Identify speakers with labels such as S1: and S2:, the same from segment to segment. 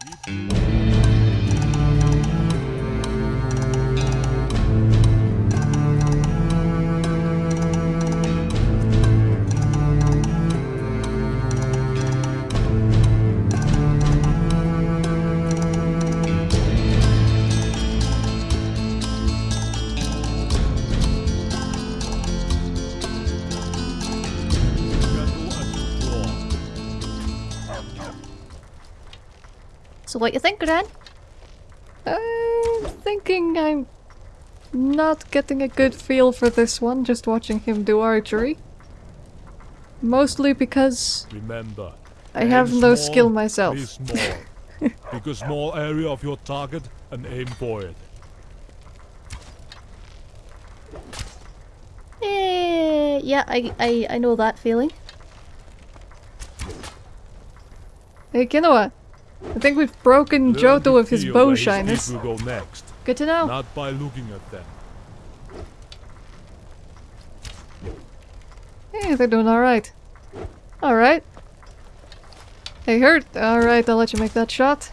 S1: So what you think, Gran?
S2: I'm thinking I'm not getting a good feel for this one, just watching him do archery. Mostly because
S3: Remember,
S2: I have no
S3: small,
S2: skill myself.
S3: Be small. Pick a small area of your target and aim for it.
S1: Eh, yeah, I, I, I know that feeling.
S2: Hey, Kinoa, I think we've broken
S3: Learn
S2: Johto of his
S3: feel
S2: bow
S3: where
S2: shyness.
S3: go next,
S2: Good to know.
S3: not by looking at them.
S2: Hey, they're doing alright. Alright. Hey, Hurt. Alright, I'll let you make that shot.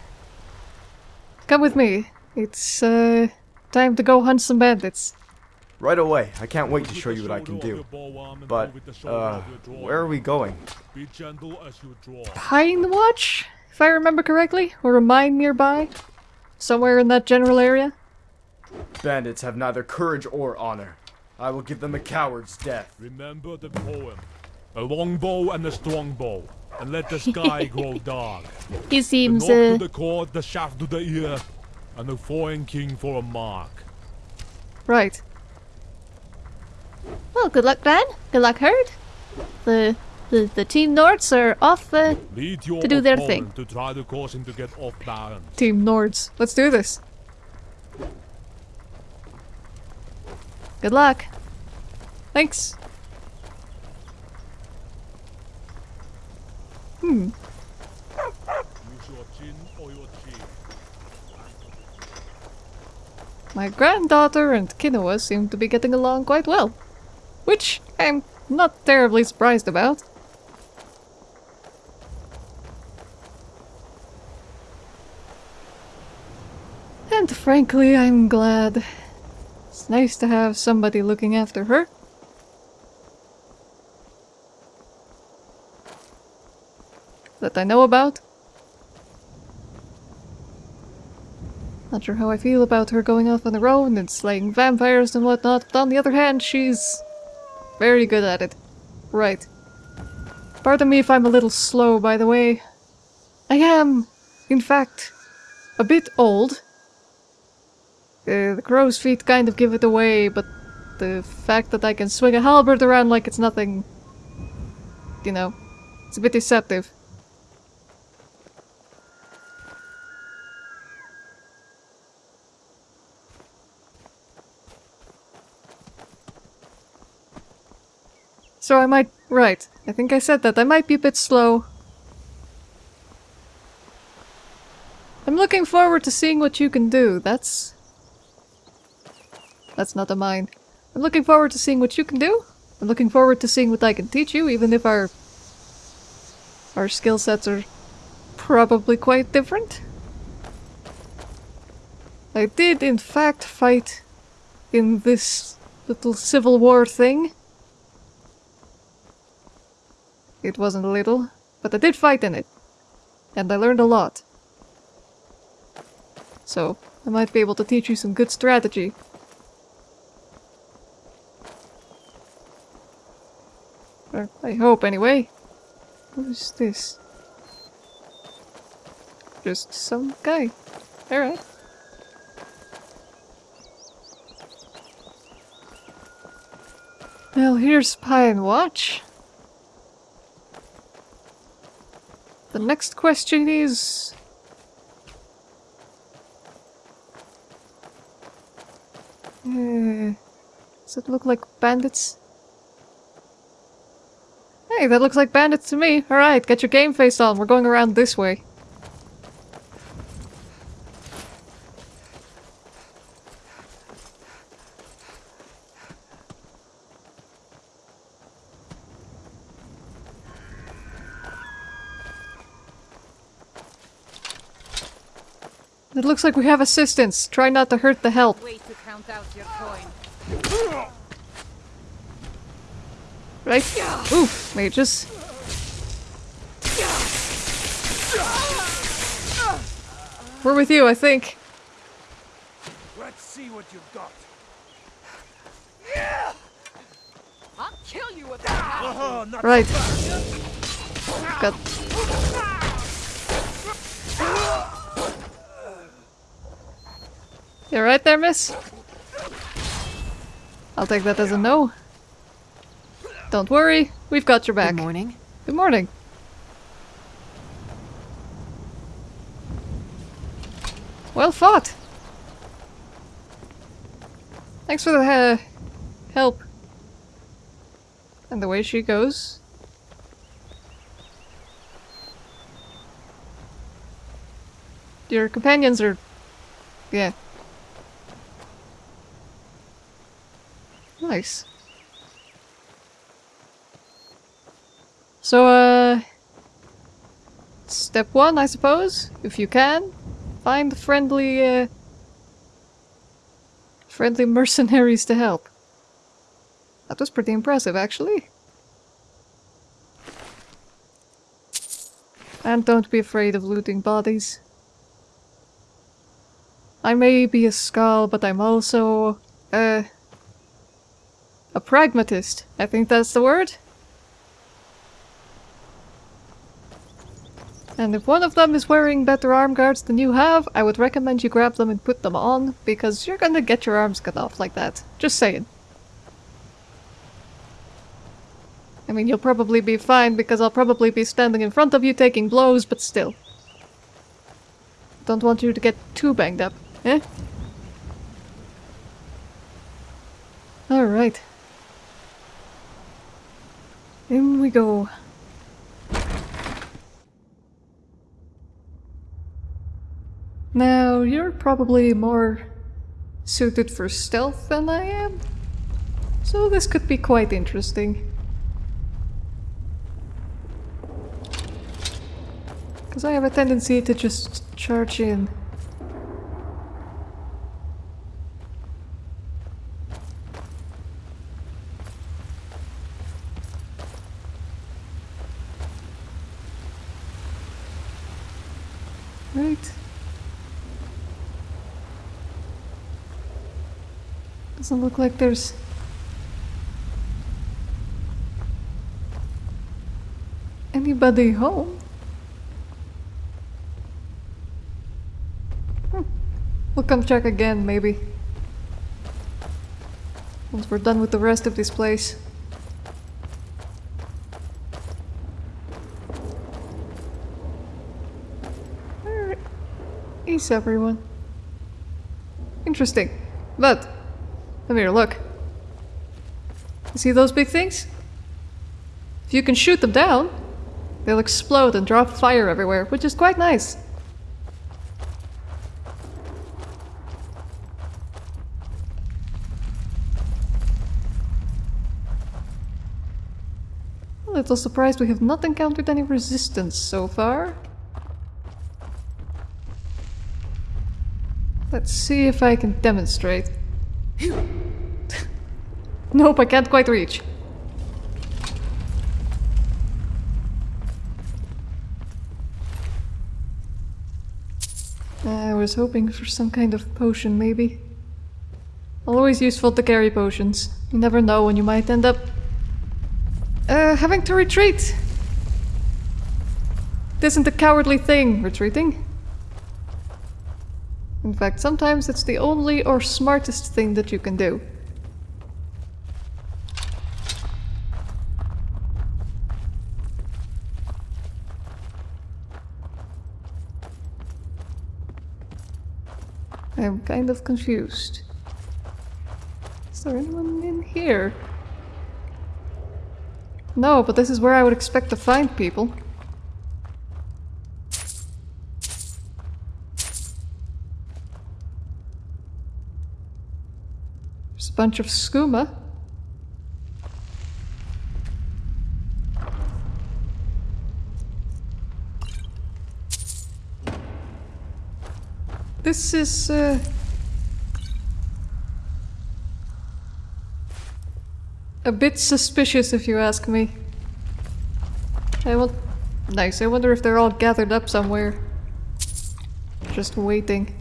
S2: Come with me. It's, uh, time to go hunt some bandits.
S4: Right away. I can't wait to show you what I can do.
S3: your bow arm and
S4: But,
S3: go with the shoulder
S4: uh,
S3: of your draw.
S4: where are we going?
S3: Be gentle as you draw.
S2: Pine Watch? If I remember correctly? Or a mine nearby? Somewhere in that general area?
S4: Bandits have neither courage or honor. I will give them a coward's death.
S3: Remember the poem. A long bow and a strong bow. And let the sky grow dark.
S1: He
S3: The
S1: seems,
S3: knock to
S1: uh,
S3: the cord, the shaft to the ear, and the foreign king for a mark.
S2: Right.
S1: well, good luck, Gran. Good luck, Herd. The, the, the Team Nords are off, uh,
S3: Lead your
S1: To do their thing.
S3: to try to cause him to get off balance.
S2: Team Nords. Let's do this. Good luck. Thanks. Hmm.
S3: Use your chin or your cheek.
S2: My granddaughter and Kinoa seem to be getting along quite well. Which I'm not terribly surprised about. And frankly, I'm glad. It's nice to have somebody looking after her. That I know about. Not sure how I feel about her going off on her own and slaying vampires and whatnot, but on the other hand, she's very good at it. Right. Pardon me if I'm a little slow, by the way. I am, in fact, a bit old. Uh, the crow's feet kind of give it away, but the fact that I can swing a halberd around like it's nothing, you know, it's a bit deceptive. So I might... Right. I think I said that. I might be a bit slow. I'm looking forward to seeing what you can do. That's... That's not a mine. I'm looking forward to seeing what you can do. I'm looking forward to seeing what I can teach you, even if our... Our skill sets are probably quite different. I did, in fact, fight in this little civil war thing. It wasn't a little, but I did fight in it. And I learned a lot. So, I might be able to teach you some good strategy. Or, I hope, anyway. Who's this? Just some guy. Alright. Well, here's Pine Watch. The next question is... Uh, does it look like bandits? Hey, that looks like bandits to me. Alright, get your game face on. We're going around this way. It looks like we have assistance. Try not to hurt the help.
S5: Way to count out your coin.
S2: Right? Oof, mages. We're with you, I think.
S3: Let's see what you've got.
S5: I'll kill you with that.
S3: Oh, not
S2: Right. Got. You right there, miss? I'll take that as a no. Don't worry, we've got your back.
S5: Good morning.
S2: Good morning. Well fought. Thanks for the uh, help. And the way she goes. Your companions are... Yeah. Nice. So, uh... Step one, I suppose, if you can. Find friendly, uh... Friendly mercenaries to help. That was pretty impressive, actually. And don't be afraid of looting bodies. I may be a skull, but I'm also, uh... A pragmatist. I think that's the word. And if one of them is wearing better arm guards than you have, I would recommend you grab them and put them on, because you're gonna get your arms cut off like that. Just saying. I mean, you'll probably be fine, because I'll probably be standing in front of you taking blows, but still. Don't want you to get too banged up, eh? Alright. In we go. Now, you're probably more suited for stealth than I am. So this could be quite interesting. Because I have a tendency to just charge in. Right. Doesn't look like there's anybody home. Hmm. We'll come check again, maybe. Once we're done with the rest of this place. Alright. Ease everyone. Interesting. But, come here, look. See those big things? If you can shoot them down, they'll explode and drop fire everywhere, which is quite nice. A little surprised we have not encountered any resistance so far. Let's see if I can demonstrate. Nope, I can't quite reach. I was hoping for some kind of potion, maybe. Always useful to carry potions. You never know when you might end up... Uh, having to retreat! It isn't a cowardly thing, retreating. In fact, sometimes it's the only or smartest thing that you can do. I'm kind of confused. Is there anyone in here? No, but this is where I would expect to find people. There's a bunch of skooma. This is, uh... A bit suspicious if you ask me. I will... Nice, I wonder if they're all gathered up somewhere. Just waiting.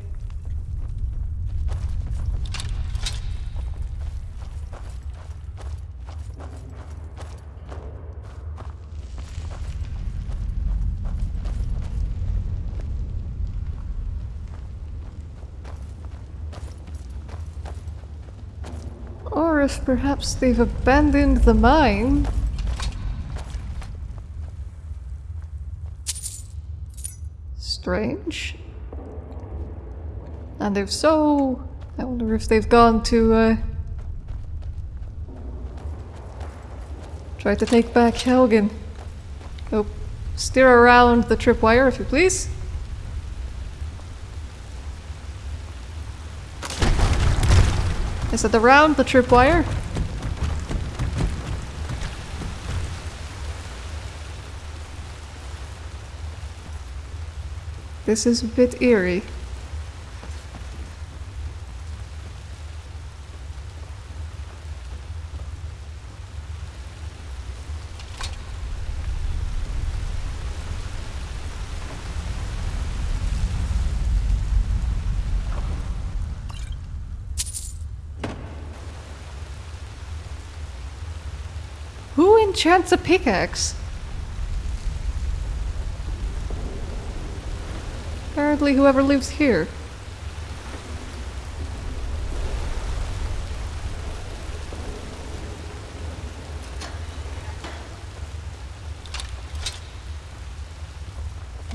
S2: Or if perhaps they've abandoned the mine. Strange. And if so, I wonder if they've gone to uh, try to take back Helgen. Oh, steer around the tripwire if you please. Is it around the tripwire? This is a bit eerie. Enchants a pickaxe? Apparently whoever lives here.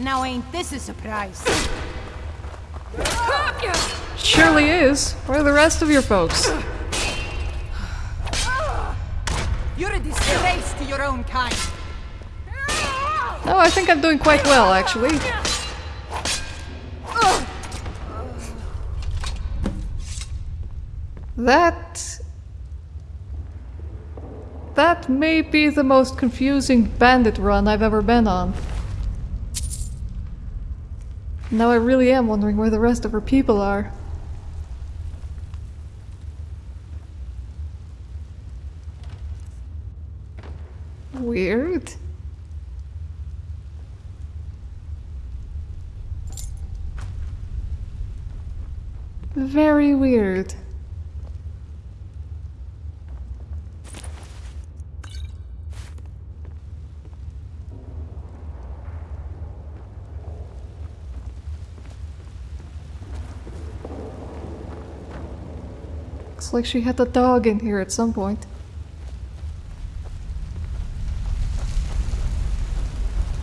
S5: Now ain't this a surprise?
S2: Surely is. Where are the rest of your folks?
S5: Your own kind.
S2: Oh, I think I'm doing quite well, actually. That... That may be the most confusing bandit run I've ever been on. Now I really am wondering where the rest of her people are. Weird. Very weird. Looks like she had a dog in here at some point.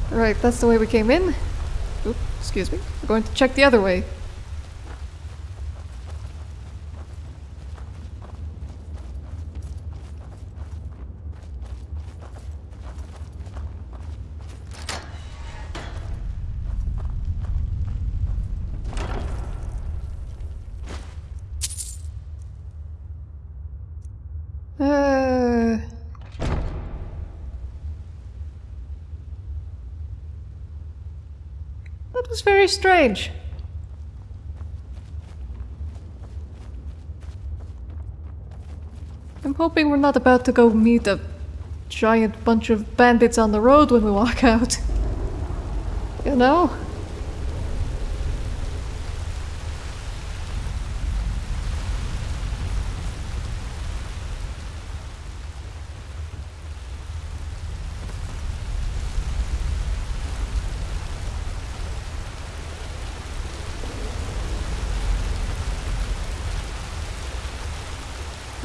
S2: Right, that's the way we came in. Oop, excuse me. We're going to check the other way. Was very strange. I'm hoping we're not about to go meet a giant bunch of bandits on the road when we walk out. You know?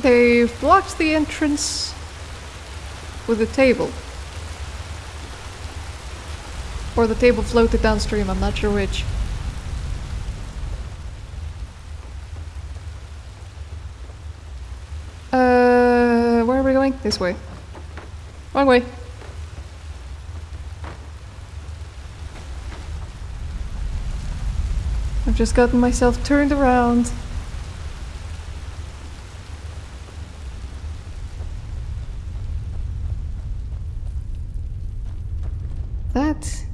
S2: They've blocked the entrance with a table. Or the table floated downstream, I'm not sure which. Uh, where are we going? This way. Wrong way. I've just gotten myself turned around. That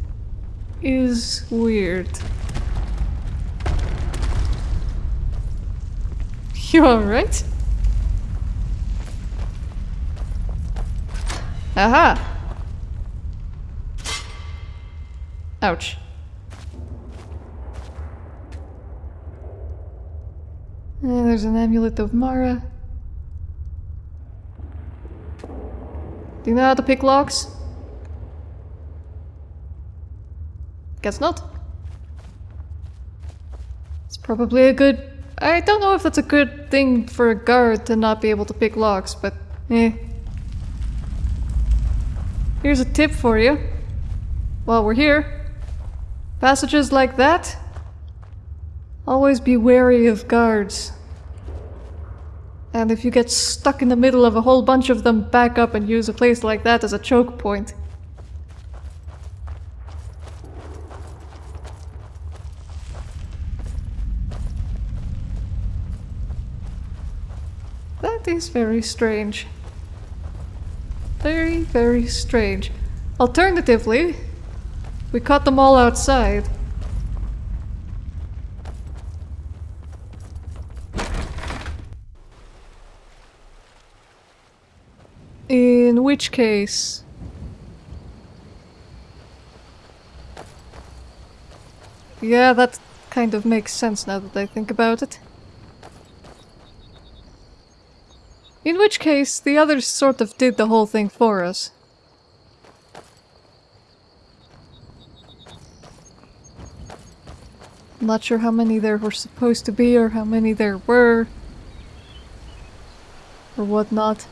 S2: is weird. You alright? Aha! Ouch. And there's an amulet of Mara. Do you know how to pick locks? Guess not. It's probably a good... I don't know if that's a good thing for a guard to not be able to pick locks, but eh. Here's a tip for you. While we're here. Passages like that, always be wary of guards. And if you get stuck in the middle of a whole bunch of them, back up and use a place like that as a choke point. That is very strange. Very, very strange. Alternatively, we caught them all outside. In which case... Yeah, that kind of makes sense now that I think about it. In which case, the others sort of did the whole thing for us. I'm not sure how many there were supposed to be or how many there were. Or whatnot.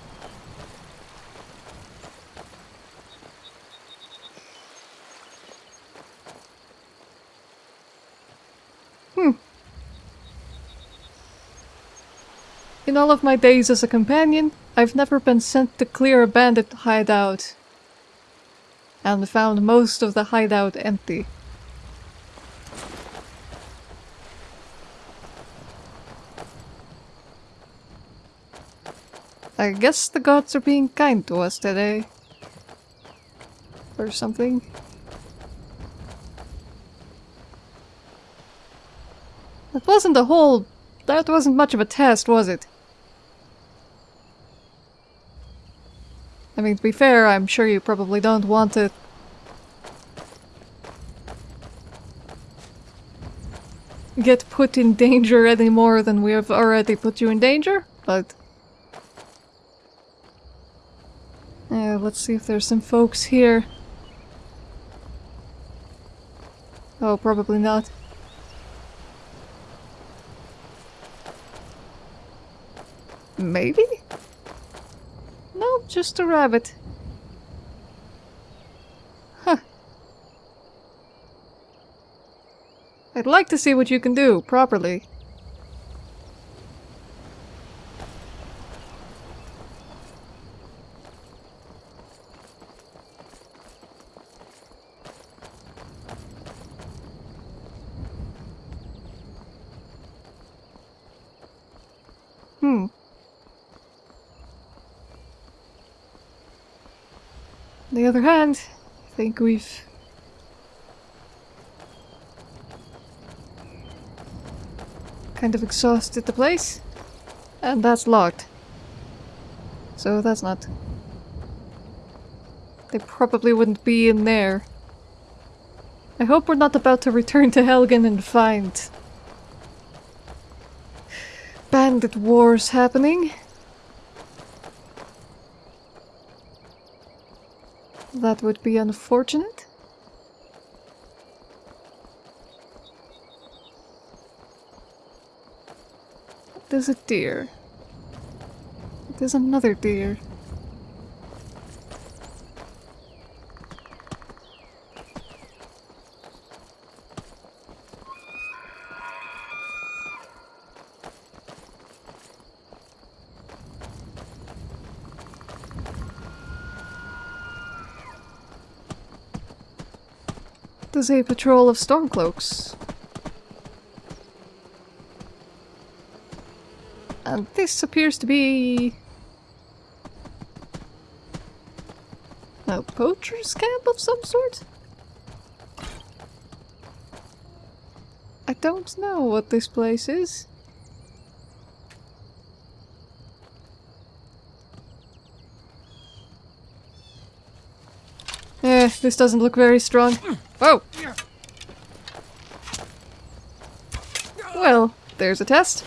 S2: All of my days as a companion, I've never been sent to clear a bandit hideout. And found most of the hideout empty. I guess the gods are being kind to us today. Or something. That wasn't a whole... That wasn't much of a test, was it? I mean, to be fair, I'm sure you probably don't want to... get put in danger any more than we have already put you in danger, but... Yeah, let's see if there's some folks here. Oh, probably not. Maybe? Just a rabbit. Huh. I'd like to see what you can do, properly. Hmm. On the other hand, I think we've... kind of exhausted the place. And that's locked. So that's not... They probably wouldn't be in there. I hope we're not about to return to Helgen and find... bandit wars happening. That would be unfortunate. There's a deer. There's another deer. A patrol of stormcloaks. And this appears to be... a poacher's camp of some sort? I don't know what this place is. Eh, this doesn't look very strong. Oh! Well, there's a test.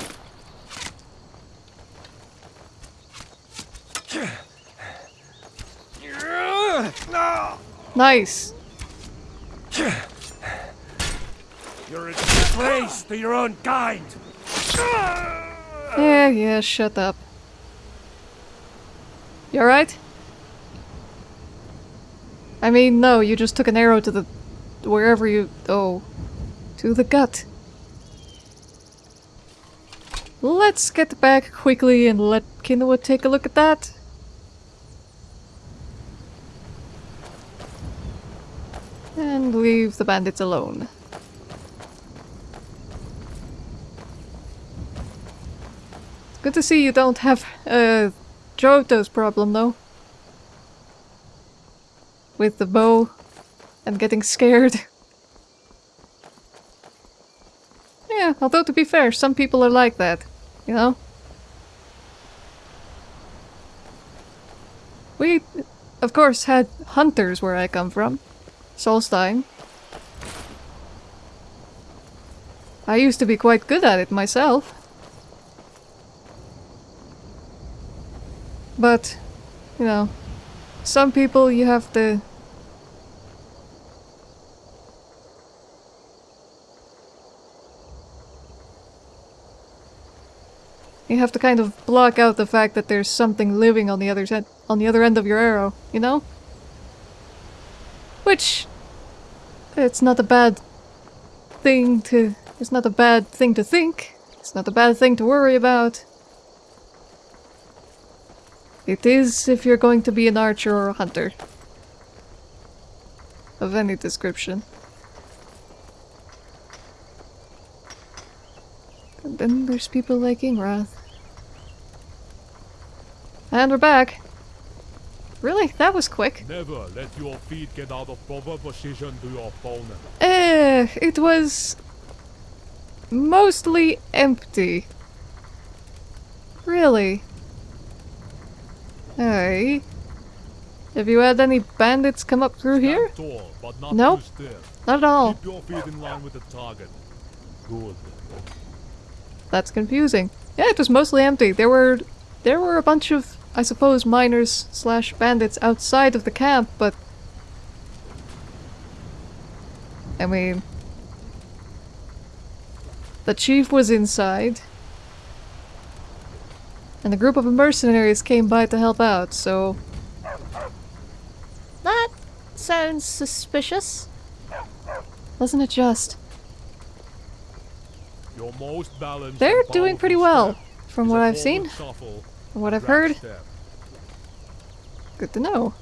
S2: Nice.
S3: You're a disgrace to your own kind.
S2: Yeah, yeah, shut up. You alright? I mean, no, you just took an arrow to the... wherever you... oh. To the gut. Let's get back quickly and let Kinoa take a look at that. And leave the bandits alone. Good to see you don't have uh, Johto's problem though. With the bow and getting scared. yeah, although to be fair, some people are like that, you know? We, of course, had hunters where I come from. Solstheim. I used to be quite good at it myself. But, you know, some people you have to... You have to kind of block out the fact that there's something living on the other side, on the other end of your arrow, you know? Which it's not a bad thing to it's not a bad thing to think. It's not a bad thing to worry about. It is if you're going to be an archer or a hunter. Of any description. And then there's people like Ingrath. And we're back. Really? That was quick.
S3: Never let your feet get out of proper position to your opponent.
S2: Eh, it was mostly empty. Really? Hey. Have you had any bandits come up through here?
S3: Tall, not
S2: Nope. Not at all.
S3: Keep your feet in line with the target. Good.
S2: That's confusing. Yeah, it was mostly empty. There were there were a bunch of, I suppose, miners slash bandits outside of the camp, but I mean the chief was inside. And a group of mercenaries came by to help out, so
S1: That sounds suspicious.
S2: wasn't it just?
S3: Your most balanced
S2: They're doing pretty well, from what I've seen,
S3: shuffle,
S2: from what I've heard. Good to know.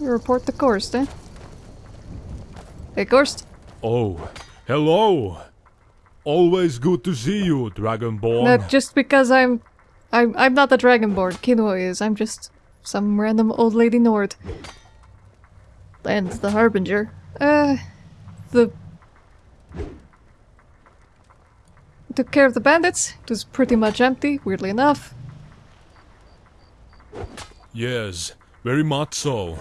S2: You report to Gorst, eh? Hey, Gorst.
S3: Oh, hello. Always good to see you, Dragonborn.
S2: Not just because I'm... I'm, I'm not the Dragonborn, Kinoa is. I'm just some random old lady Nord. And the Harbinger. Uh... The... Took care of the bandits. It was pretty much empty, weirdly enough.
S3: Yes, very much so.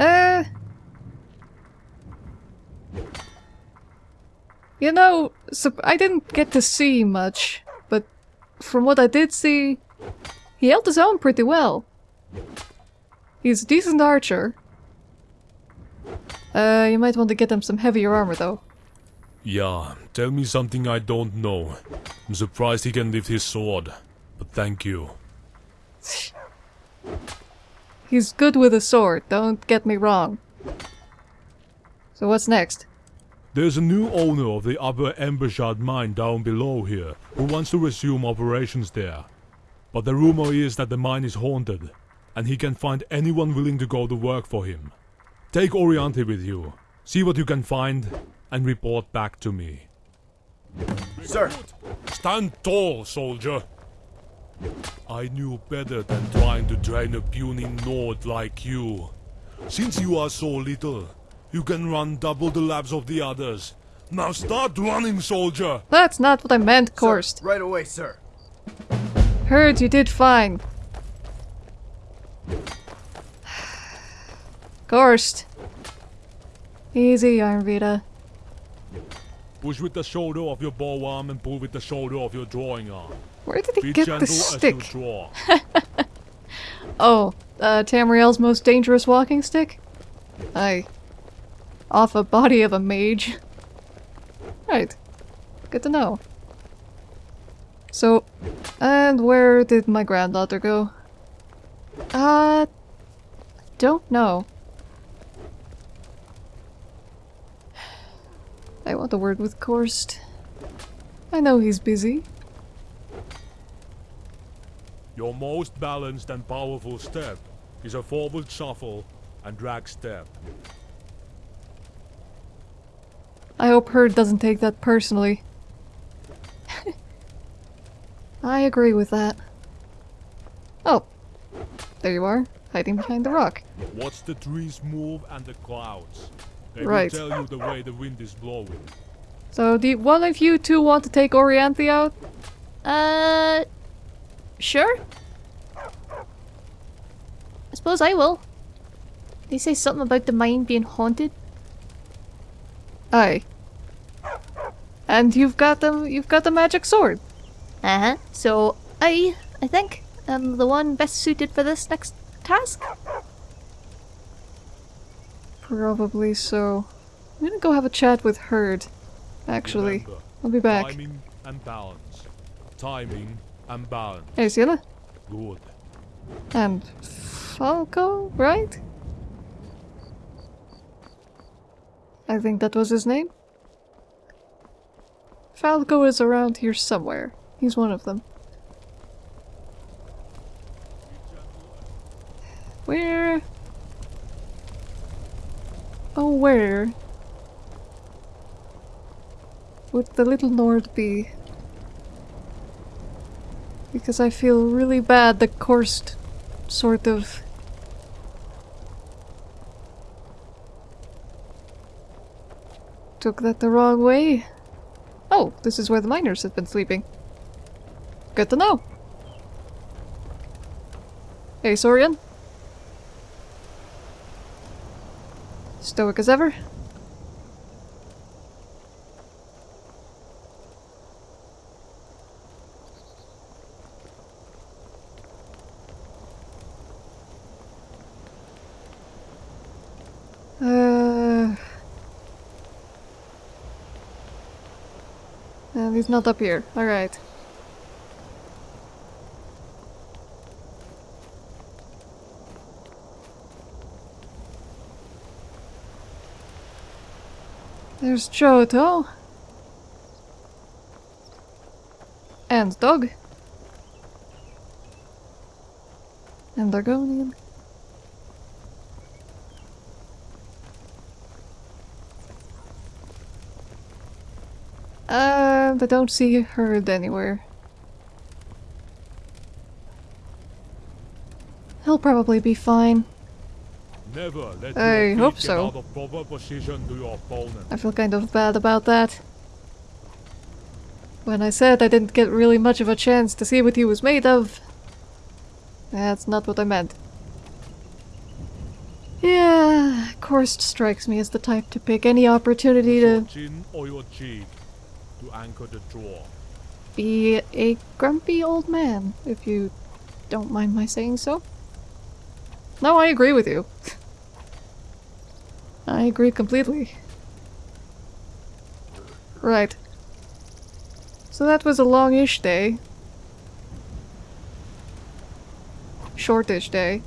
S2: Uh... You know, I didn't get to see much, but from what I did see, he held his own pretty well. He's a decent archer. Uh, you might want to get him some heavier armor though.
S3: Yeah, tell me something I don't know. I'm surprised he can lift his sword, but thank you.
S2: He's good with a sword, don't get me wrong. So what's next?
S3: There's a new owner of the Upper Embershard mine down below here who wants to resume operations there. But the rumor is that the mine is haunted, and he can find anyone willing to go to work for him. Take Orianthe with you, see what you can find, and report back to me.
S4: Sir,
S3: Stand tall, soldier! I knew better than trying to train a puny Nord like you. Since you are so little, you can run double the laps of the others. Now start running, soldier!
S2: That's not what I meant, Korst.
S4: right away, sir.
S2: Heard you did fine. Gorst. Easy, Arnvita.
S3: Push with the shoulder of your bow arm and pull with the shoulder of your drawing arm.
S2: Where did he
S3: Be
S2: get
S3: the
S2: stick? Oh, uh, Tamriel's most dangerous walking stick? Aye. Off a body of a mage. Right. Good to know. So, and where did my granddaughter go? Uh, don't know. I want a word with Korst. I know he's busy.
S3: Your most balanced and powerful step is a forward shuffle and drag step.
S2: I hope Herd doesn't take that personally. I agree with that. Oh, there you are, hiding behind the rock.
S3: Watch the trees move and the clouds. They
S2: Right.
S3: will tell you the way the wind is blowing.
S2: So, do one of you two want to take Orianthe out?
S1: Uh, sure. I suppose I will. They say something about the mine being haunted.
S2: Aye. And you've got the you've got the magic sword.
S1: Uh huh. So I, I think, am the one best suited for this next task.
S2: Probably so. I'm gonna go have a chat with Herd. Actually,
S3: Remember,
S2: I'll be back.
S3: Timing and balance. Timing balance.
S2: Hey, Sienna.
S3: Good.
S2: And Falco, right? I think that was his name. Falco is around here somewhere. He's one of them. Where? Oh, where? Would the little Nord be? Because I feel really bad the Korst sort of took that the wrong way. Oh, this is where the miners have been sleeping. Good to know. Hey, Sorian. Stoic as ever. And he's not up here. Alright. There's Johto. And Dog. And Argonian. Uh, I don't see Herd anywhere. He'll probably be fine.
S3: Never let
S2: I hope so.
S3: out of proper position to your opponent.
S2: I feel kind of bad about that. When I said I didn't get really much of a chance to see what he was made of, that's not what I meant. Yeah, Korst strikes me as the type to pick any opportunity to
S3: to anchor the draw.
S2: be a grumpy old man, if you don't mind my saying so. No, I agree with you. I agree completely. Right. So that was a longish day. Shortish day.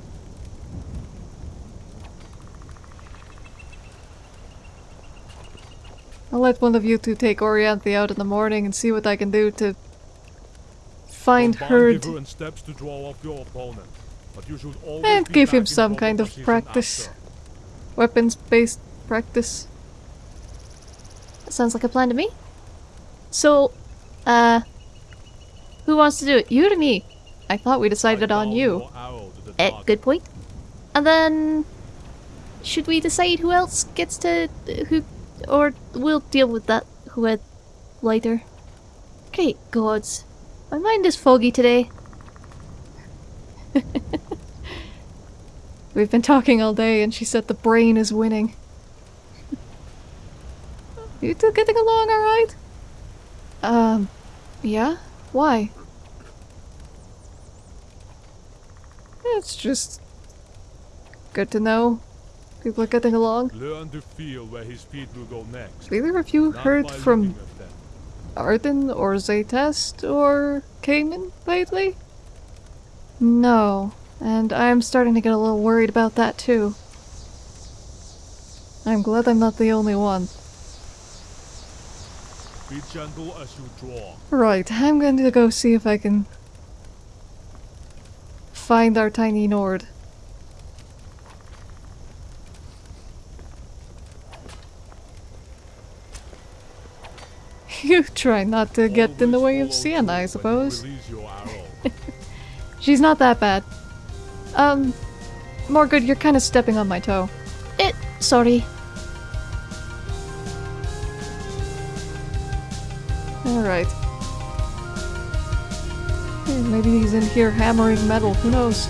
S2: I'll let one of you two take Orianthe out in the morning and see what I can do to find her
S3: different steps to draw off your opponent. But you
S2: and give him some kind of practice. Weapons-based practice.
S1: That sounds like a plan to me. So, uh, who wants to do it? You or me?
S2: I thought we decided on you.
S3: your arrow to the
S1: Eh, good point. And then, should we decide who else gets to who, or we'll deal with that who had later. Great gods, my mind is foggy today.
S2: We've been talking all day and she said the brain is winning. you two getting along alright? Um, yeah? Why? It's just good to know people are getting along.
S3: Learn to feel where his feet will go next.
S2: Either of you
S3: not
S2: heard from
S3: looking at them.
S2: Arden or Zaytest or Cayman lately? No, and I'm starting to get a little worried about that too. I'm glad I'm not the only one.
S3: Be gentle as you draw.
S2: Right, I'm going to go see if I can find our tiny Nord. You try not to get in the way of
S3: Always
S2: Sienna, I
S3: through when you
S2: suppose.
S3: release your arrow.
S2: She's not that bad. Um, Morgood, you're kind of stepping on my toe.
S1: It. Sorry.
S2: Alright. Eh, Maybe he's in here hammering metal, who knows?